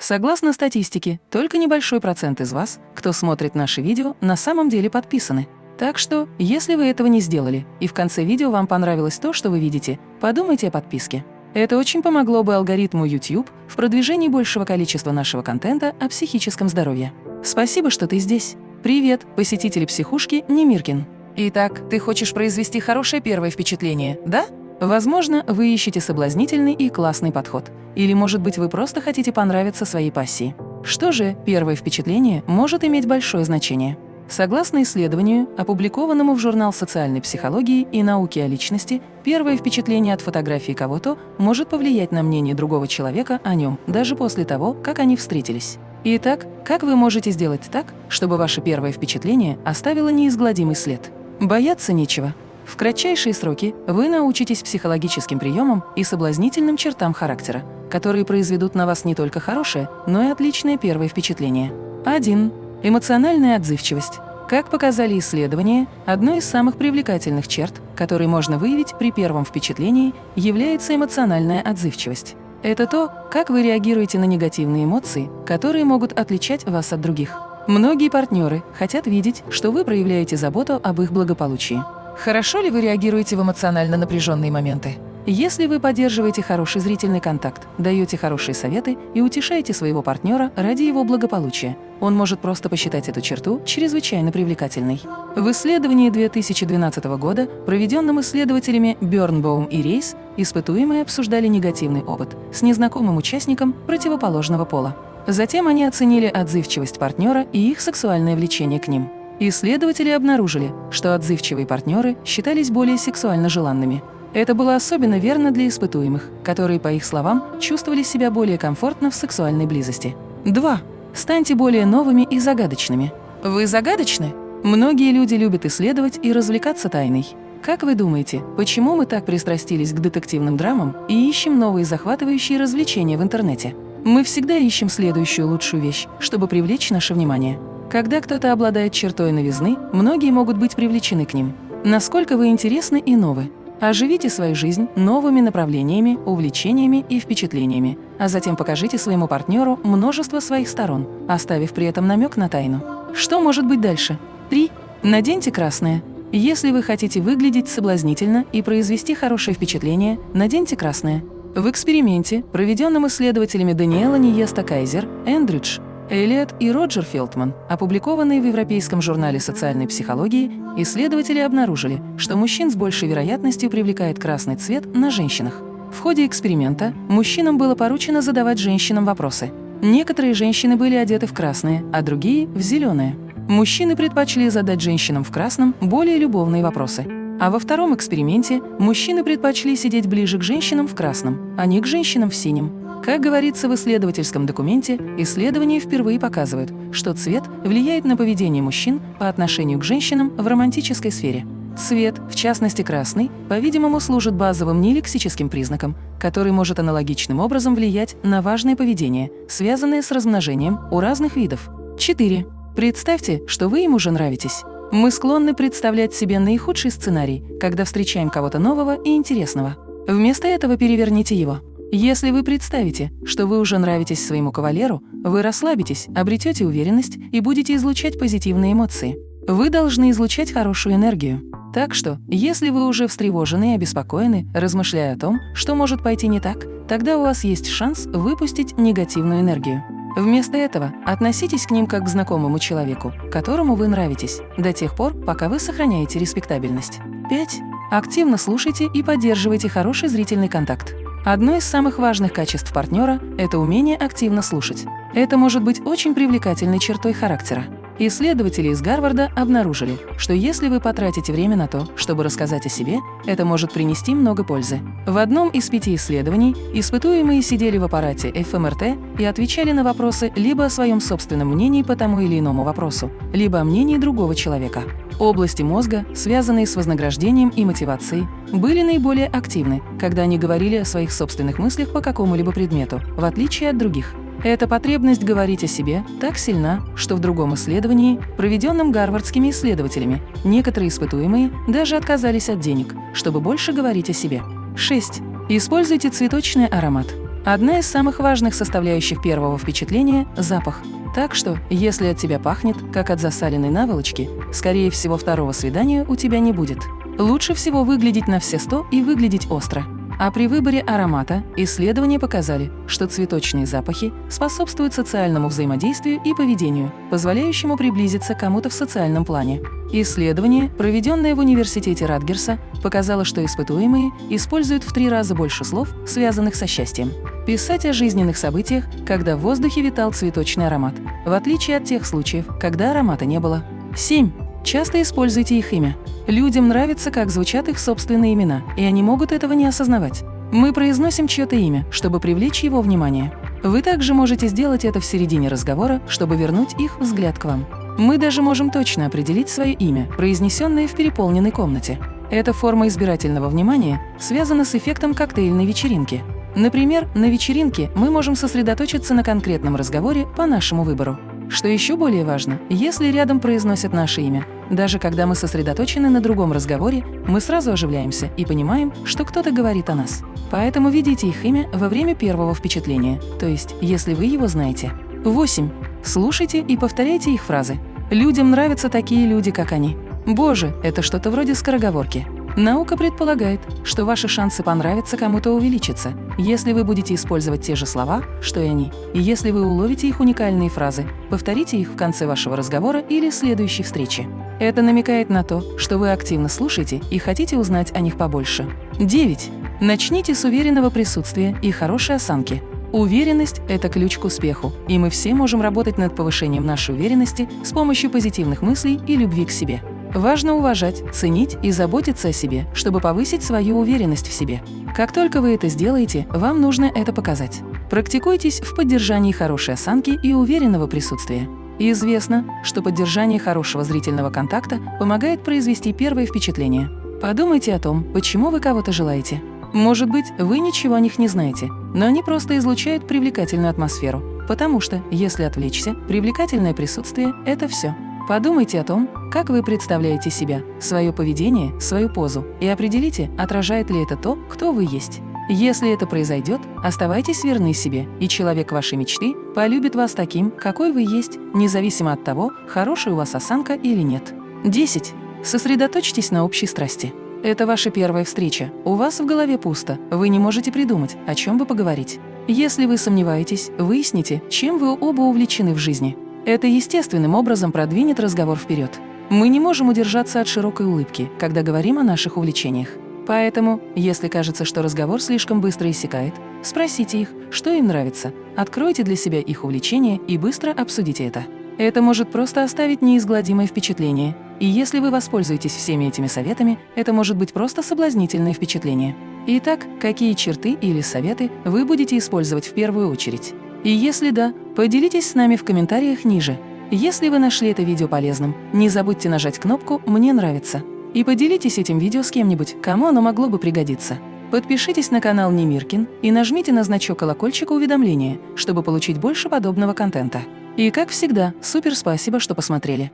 Согласно статистике, только небольшой процент из вас, кто смотрит наши видео, на самом деле подписаны. Так что, если вы этого не сделали, и в конце видео вам понравилось то, что вы видите, подумайте о подписке. Это очень помогло бы алгоритму YouTube в продвижении большего количества нашего контента о психическом здоровье. Спасибо, что ты здесь. Привет, посетители психушки Немиркин. Итак, ты хочешь произвести хорошее первое впечатление, да? Возможно, вы ищете соблазнительный и классный подход. Или, может быть, вы просто хотите понравиться своей пассии. Что же, первое впечатление может иметь большое значение. Согласно исследованию, опубликованному в журнал социальной психологии и науки о личности, первое впечатление от фотографии кого-то может повлиять на мнение другого человека о нем, даже после того, как они встретились. Итак, как вы можете сделать так, чтобы ваше первое впечатление оставило неизгладимый след? Бояться нечего. В кратчайшие сроки вы научитесь психологическим приемам и соблазнительным чертам характера, которые произведут на вас не только хорошее, но и отличное первое впечатление. 1. Эмоциональная отзывчивость. Как показали исследования, одной из самых привлекательных черт, которые можно выявить при первом впечатлении, является эмоциональная отзывчивость. Это то, как вы реагируете на негативные эмоции, которые могут отличать вас от других. Многие партнеры хотят видеть, что вы проявляете заботу об их благополучии. Хорошо ли вы реагируете в эмоционально напряженные моменты? Если вы поддерживаете хороший зрительный контакт, даете хорошие советы и утешаете своего партнера ради его благополучия, он может просто посчитать эту черту чрезвычайно привлекательной. В исследовании 2012 года, проведенном исследователями Бёрнбоум и Рейс, испытуемые обсуждали негативный опыт с незнакомым участником противоположного пола. Затем они оценили отзывчивость партнера и их сексуальное влечение к ним. Исследователи обнаружили, что отзывчивые партнеры считались более сексуально желанными. Это было особенно верно для испытуемых, которые, по их словам, чувствовали себя более комфортно в сексуальной близости. 2. Станьте более новыми и загадочными. Вы загадочны? Многие люди любят исследовать и развлекаться тайной. Как вы думаете, почему мы так пристрастились к детективным драмам и ищем новые захватывающие развлечения в интернете? Мы всегда ищем следующую лучшую вещь, чтобы привлечь наше внимание. Когда кто-то обладает чертой новизны, многие могут быть привлечены к ним. Насколько вы интересны и новы. Оживите свою жизнь новыми направлениями, увлечениями и впечатлениями, а затем покажите своему партнеру множество своих сторон, оставив при этом намек на тайну. Что может быть дальше? 3. Наденьте красное. Если вы хотите выглядеть соблазнительно и произвести хорошее впечатление, наденьте красное. В эксперименте, проведенном исследователями Даниэла Ниеста Кайзер, Эндридж Элliot и Роджер Фелтман, опубликованные в Европейском журнале социальной психологии, исследователи обнаружили, что мужчин с большей вероятностью привлекает красный цвет на женщинах. В ходе эксперимента мужчинам было поручено задавать женщинам вопросы. Некоторые женщины были одеты в красное, а другие – в зеленое. Мужчины предпочли задать женщинам в красном более любовные вопросы. А во втором эксперименте мужчины предпочли сидеть ближе к женщинам в красном, а не к женщинам в синем. Как говорится в исследовательском документе, исследования впервые показывают, что цвет влияет на поведение мужчин по отношению к женщинам в романтической сфере. Цвет, в частности красный, по-видимому, служит базовым нелексическим признаком, который может аналогичным образом влиять на важное поведение, связанное с размножением у разных видов. 4. Представьте, что вы ему уже нравитесь. Мы склонны представлять себе наихудший сценарий, когда встречаем кого-то нового и интересного. Вместо этого переверните его. Если вы представите, что вы уже нравитесь своему кавалеру, вы расслабитесь, обретете уверенность и будете излучать позитивные эмоции. Вы должны излучать хорошую энергию. Так что, если вы уже встревожены и обеспокоены, размышляя о том, что может пойти не так, тогда у вас есть шанс выпустить негативную энергию. Вместо этого относитесь к ним как к знакомому человеку, которому вы нравитесь, до тех пор, пока вы сохраняете респектабельность. 5. Активно слушайте и поддерживайте хороший зрительный контакт. Одно из самых важных качеств партнера – это умение активно слушать. Это может быть очень привлекательной чертой характера. Исследователи из Гарварда обнаружили, что если вы потратите время на то, чтобы рассказать о себе, это может принести много пользы. В одном из пяти исследований испытуемые сидели в аппарате ФМРТ и отвечали на вопросы либо о своем собственном мнении по тому или иному вопросу, либо о мнении другого человека. Области мозга, связанные с вознаграждением и мотивацией, были наиболее активны, когда они говорили о своих собственных мыслях по какому-либо предмету, в отличие от других. Эта потребность говорить о себе так сильна, что в другом исследовании, проведенном гарвардскими исследователями, некоторые испытуемые даже отказались от денег, чтобы больше говорить о себе. 6. Используйте цветочный аромат. Одна из самых важных составляющих первого впечатления – запах. Так что, если от тебя пахнет, как от засаленной наволочки, скорее всего, второго свидания у тебя не будет. Лучше всего выглядеть на все сто и выглядеть остро. А при выборе аромата исследования показали, что цветочные запахи способствуют социальному взаимодействию и поведению, позволяющему приблизиться кому-то в социальном плане. Исследование, проведенное в университете Радгерса, показало, что испытуемые используют в три раза больше слов, связанных со счастьем. Писать о жизненных событиях, когда в воздухе витал цветочный аромат, в отличие от тех случаев, когда аромата не было. 7. Часто используйте их имя. Людям нравится, как звучат их собственные имена, и они могут этого не осознавать. Мы произносим чье-то имя, чтобы привлечь его внимание. Вы также можете сделать это в середине разговора, чтобы вернуть их взгляд к вам. Мы даже можем точно определить свое имя, произнесенное в переполненной комнате. Эта форма избирательного внимания связана с эффектом коктейльной вечеринки. Например, на вечеринке мы можем сосредоточиться на конкретном разговоре по нашему выбору. Что еще более важно, если рядом произносят наше имя, даже когда мы сосредоточены на другом разговоре, мы сразу оживляемся и понимаем, что кто-то говорит о нас. Поэтому видите их имя во время первого впечатления, то есть если вы его знаете. 8. Слушайте и повторяйте их фразы. Людям нравятся такие люди, как они. Боже, это что-то вроде скороговорки. Наука предполагает, что ваши шансы понравиться кому-то увеличатся, если вы будете использовать те же слова, что и они, и если вы уловите их уникальные фразы, повторите их в конце вашего разговора или следующей встречи. Это намекает на то, что вы активно слушаете и хотите узнать о них побольше. 9. Начните с уверенного присутствия и хорошей осанки. Уверенность – это ключ к успеху, и мы все можем работать над повышением нашей уверенности с помощью позитивных мыслей и любви к себе. Важно уважать, ценить и заботиться о себе, чтобы повысить свою уверенность в себе. Как только вы это сделаете, вам нужно это показать. Практикуйтесь в поддержании хорошей осанки и уверенного присутствия. И известно, что поддержание хорошего зрительного контакта помогает произвести первое впечатление. Подумайте о том, почему вы кого-то желаете. Может быть, вы ничего о них не знаете, но они просто излучают привлекательную атмосферу, потому что, если отвлечься, привлекательное присутствие – это все. Подумайте о том, как вы представляете себя, свое поведение, свою позу и определите, отражает ли это то, кто вы есть. Если это произойдет, оставайтесь верны себе, и человек вашей мечты полюбит вас таким, какой вы есть, независимо от того, хорошая у вас осанка или нет. 10. Сосредоточьтесь на общей страсти. Это ваша первая встреча. У вас в голове пусто, вы не можете придумать, о чем бы поговорить. Если вы сомневаетесь, выясните, чем вы оба увлечены в жизни. Это естественным образом продвинет разговор вперед. Мы не можем удержаться от широкой улыбки, когда говорим о наших увлечениях. Поэтому, если кажется, что разговор слишком быстро иссякает, спросите их, что им нравится, откройте для себя их увлечение и быстро обсудите это. Это может просто оставить неизгладимое впечатление, и если вы воспользуетесь всеми этими советами, это может быть просто соблазнительное впечатление. Итак, какие черты или советы вы будете использовать в первую очередь? И если да, поделитесь с нами в комментариях ниже. Если вы нашли это видео полезным, не забудьте нажать кнопку «Мне нравится» и поделитесь этим видео с кем-нибудь, кому оно могло бы пригодиться. Подпишитесь на канал Немиркин и нажмите на значок колокольчика уведомления, чтобы получить больше подобного контента. И как всегда, супер спасибо, что посмотрели.